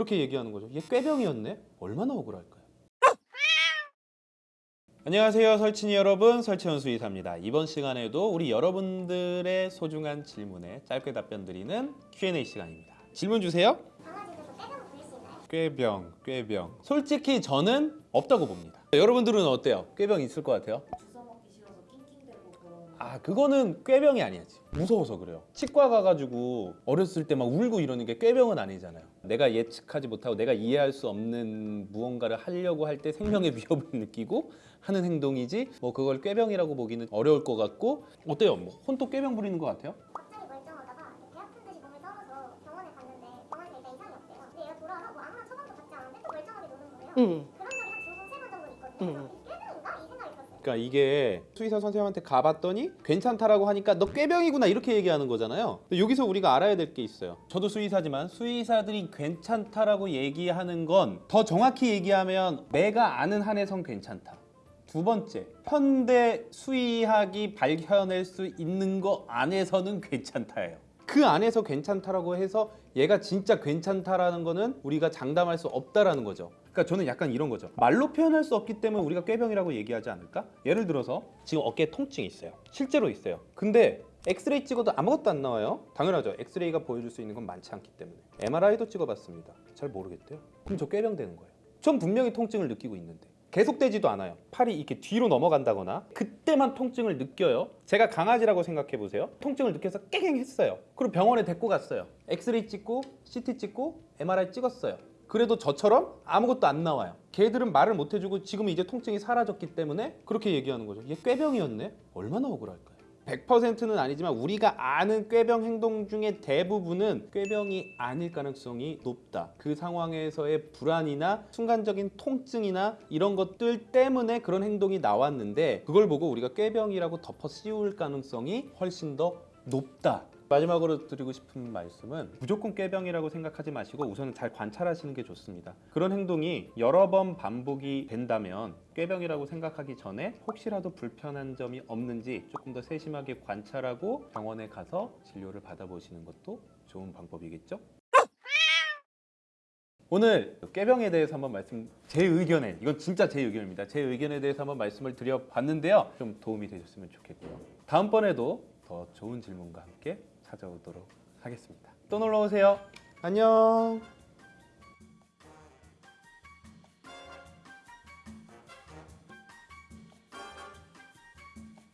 그렇게 얘기하는 거죠. 얘 꾀병이었네? 얼마나 억울할까요? 안녕하세요 설친이 여러분 설채원 수의사입니다 이번 시간에도 우리 여러분들의 소중한 질문에 짧게 답변 드리는 Q&A 시간입니다 질문 주세요? 꾀병 꾀병 솔직히 저는 없다고 봅니다 여러분들은 어때요? 꾀병 있을 것 같아요? 주워 먹기 싫어서 낑낑대고 그런 아 그거는 꾀병이 아니야지 무서워서 그래요 치과 가가지고 어렸을 때 막 울고 이러는 게 꾀병은 아니잖아요 내가 예측하지 못하고 내가 이해할 수 없는 무언가를 하려고 할 때 생명의 위협을 느끼고 하는 행동이지 뭐 그걸 꾀병이라고 보기는 어려울 것 같고 어때요? 뭐 혼또 꾀병 부리는 것 같아요? 갑자기 멀쩡하다가 배 아픈 듯이 몸을 떨어서 병원에 갔는데 병원에서 일단 이상이 없대요. 근데 얘가 돌아와서 뭐 아무런 처방도 받지 않았는데 또 멀쩡하게 노는 거예요. 응. 그런 적이 한두 번, 세번 정도 있거든요. 그 그러니까 이게 수의사 선생님한테 가봤더니 괜찮다라고 하니까 너 꾀병이구나 이렇게 얘기하는 거잖아요. 여기서 우리가 알아야 될 게 있어요. 저도 수의사지만 수의사들이 괜찮다라고 얘기하는 건 더 정확히 얘기하면 내가 아는 한에선 괜찮다. 두 번째, 현대 수의학이 발견할 수 있는 거 안에서는 괜찮다예요. 그 안에서 괜찮다라고 해서 얘가 진짜 괜찮다라는 거는 우리가 장담할 수 없다라는 거죠. 그러니까 저는 약간 이런 거죠. 말로 표현할 수 없기 때문에 우리가 꾀병이라고 얘기하지 않을까? 예를 들어서 지금 어깨에 통증이 있어요. 실제로 있어요. 근데 엑스레이 찍어도 아무것도 안 나와요. 당연하죠. 엑스레이가 보여줄 수 있는 건 많지 않기 때문에. MRI도 찍어봤습니다. 잘 모르겠대요. 그럼 저 꾀병 되는 거예요. 전 분명히 통증을 느끼고 있는데 계속되지도 않아요. 팔이 이렇게 뒤로 넘어간다거나 그때만 통증을 느껴요. 제가 강아지라고 생각해 보세요. 통증을 느껴서 깨갱 했어요. 그리고 병원에 데리고 갔어요. 엑스레이 찍고 CT 찍고 MRI 찍었어요. 그래도 저처럼 아무것도 안 나와요. 걔들은 말을 못 해주고 지금 이제 통증이 사라졌기 때문에 그렇게 얘기하는 거죠. 얘 꾀병이었네? 얼마나 억울할까요? 100%는 아니지만 우리가 아는 꾀병 행동 중에 대부분은 꾀병이 아닐 가능성이 높다. 그 상황에서의 불안이나 순간적인 통증이나 이런 것들 때문에 그런 행동이 나왔는데 그걸 보고 우리가 꾀병이라고 덮어 씌울 가능성이 훨씬 더 높다. 마지막으로 드리고 싶은 말씀은 무조건 꾀병이라고 생각하지 마시고 우선은 잘 관찰하시는 게 좋습니다. 그런 행동이 여러 번 반복이 된다면 꾀병이라고 생각하기 전에 혹시라도 불편한 점이 없는지 조금 더 세심하게 관찰하고 병원에 가서 진료를 받아보시는 것도 좋은 방법이겠죠? 오늘 꾀병에 대해서 한번 말씀 제 의견에 이건 진짜 제 의견입니다. 제 의견에 대해서 한번 말씀을 드려봤는데요. 좀 도움이 되셨으면 좋겠고요. 다음번에도 더 좋은 질문과 함께 찾아오도록 하겠습니다. 또 놀러 오세요. 안녕.